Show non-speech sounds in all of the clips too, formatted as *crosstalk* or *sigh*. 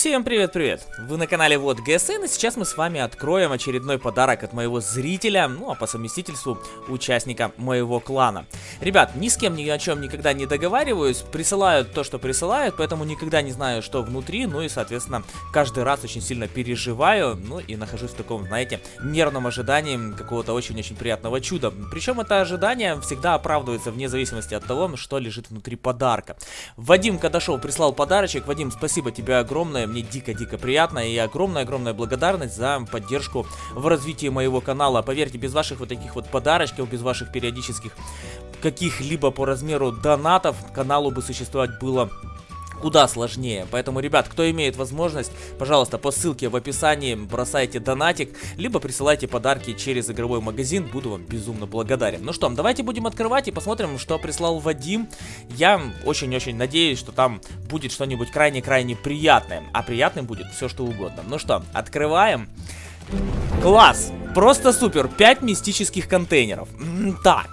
Всем привет-привет! Вы на канале Вот ГСН, и сейчас мы с вами откроем очередной подарок от моего зрителя, ну а по совместительству участника моего клана. Ребят, ни с кем ни о чем никогда не договариваюсь, присылают то, что присылают, поэтому никогда не знаю, что внутри, ну и, соответственно, каждый раз очень сильно переживаю, ну и нахожусь в таком, знаете, нервном ожидании какого-то очень-очень приятного чуда. Причем это ожидание всегда оправдывается вне зависимости от того, что лежит внутри подарка. Вадим Кадашов прислал подарочек. Вадим, спасибо тебе огромное мне дико-дико приятно и огромная-огромная благодарность за поддержку в развитии моего канала. Поверьте, без ваших вот таких вот подарочков, без ваших периодических каких-либо по размеру донатов каналу бы существовать было куда сложнее. Поэтому, ребят, кто имеет возможность, пожалуйста, по ссылке в описании бросайте донатик, либо присылайте подарки через игровой магазин, буду вам безумно благодарен. Ну что, давайте будем открывать и посмотрим, что прислал Вадим. Я очень-очень надеюсь, что там будет что-нибудь крайне-крайне приятное, а приятным будет все что угодно. Ну что, открываем. Класс! Просто супер! 5 мистических контейнеров. Так,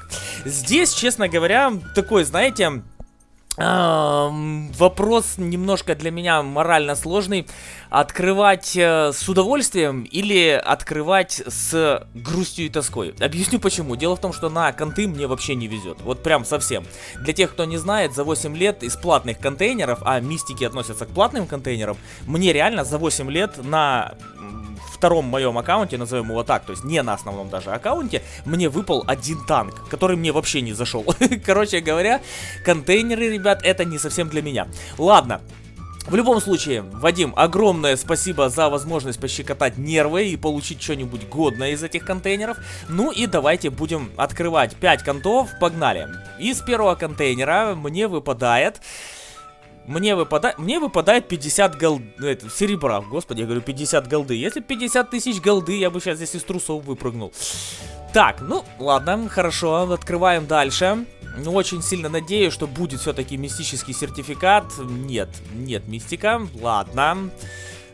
здесь, честно говоря, такой, знаете вопрос немножко для меня морально сложный. Открывать э, с удовольствием или открывать с грустью и тоской? Объясню почему. Дело в том, что на конты мне вообще не везет. Вот прям совсем. Для тех, кто не знает, за 8 лет из платных контейнеров, а мистики относятся к платным контейнерам, мне реально за 8 лет на втором моем аккаунте, назовем его так, то есть не на основном даже аккаунте, мне выпал один танк, который мне вообще не зашел. *laughs* Короче говоря, контейнеры, ребят, это не совсем для меня. Ладно, в любом случае, Вадим, огромное спасибо за возможность пощекотать нервы и получить что-нибудь годное из этих контейнеров. Ну и давайте будем открывать 5 контов, погнали. Из первого контейнера мне выпадает... Мне выпадает, мне выпадает 50 голд... Это, серебра, господи, я говорю 50 голды. Если 50 тысяч голды, я бы сейчас здесь из трусов выпрыгнул. Так, ну, ладно, хорошо, открываем дальше. Ну, очень сильно надеюсь, что будет все-таки мистический сертификат. Нет, нет мистика, ладно.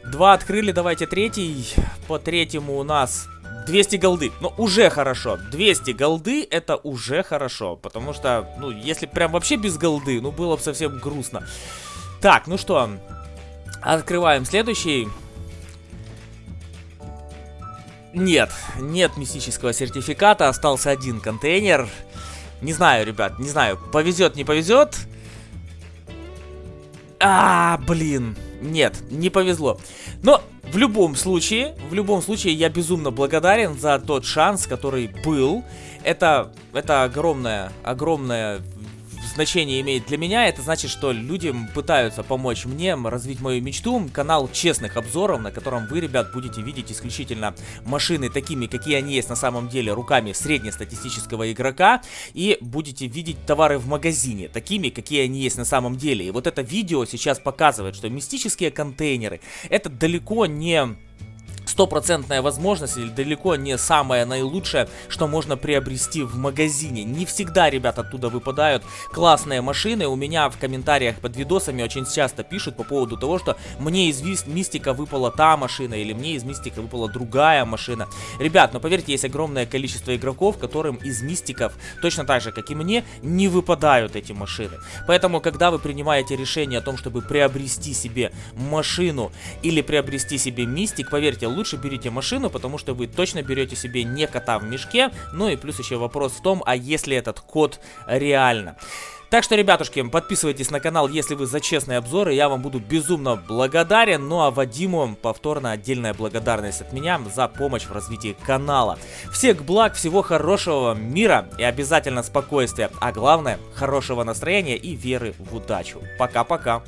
Два открыли, давайте третий. По третьему у нас 200 голды. Ну, уже хорошо. 200 голды это уже хорошо. Потому что, ну, если прям вообще без голды, ну, было бы совсем грустно. Так, ну что, открываем следующий. Нет, нет мистического сертификата, остался один контейнер. Не знаю, ребят, не знаю, повезет, не повезет. А, блин, нет, не повезло. Но в любом случае, в любом случае, я безумно благодарен за тот шанс, который был. Это, это огромная, огромная значение имеет для меня, это значит, что люди пытаются помочь мне развить мою мечту. Канал честных обзоров, на котором вы, ребят, будете видеть исключительно машины такими, какие они есть на самом деле, руками среднестатистического игрока. И будете видеть товары в магазине, такими, какие они есть на самом деле. И вот это видео сейчас показывает, что мистические контейнеры, это далеко не стопроцентная возможность или далеко не самое наилучшее, что можно приобрести в магазине. Не всегда, ребят, оттуда выпадают классные машины. У меня в комментариях под видосами очень часто пишут по поводу того, что мне из Мистика выпала та машина или мне из Мистика выпала другая машина. Ребят, но поверьте, есть огромное количество игроков, которым из Мистиков, точно так же, как и мне, не выпадают эти машины. Поэтому, когда вы принимаете решение о том, чтобы приобрести себе машину или приобрести себе Мистик, поверьте, лучше лучше берите машину, потому что вы точно берете себе не кота в мешке. Ну и плюс еще вопрос в том, а если этот кот реально. Так что, ребятушки, подписывайтесь на канал, если вы за честные обзоры, я вам буду безумно благодарен. Ну а Вадиму повторно отдельная благодарность от меня за помощь в развитии канала. Всех благ, всего хорошего, мира и обязательно спокойствия, а главное, хорошего настроения и веры в удачу. Пока-пока.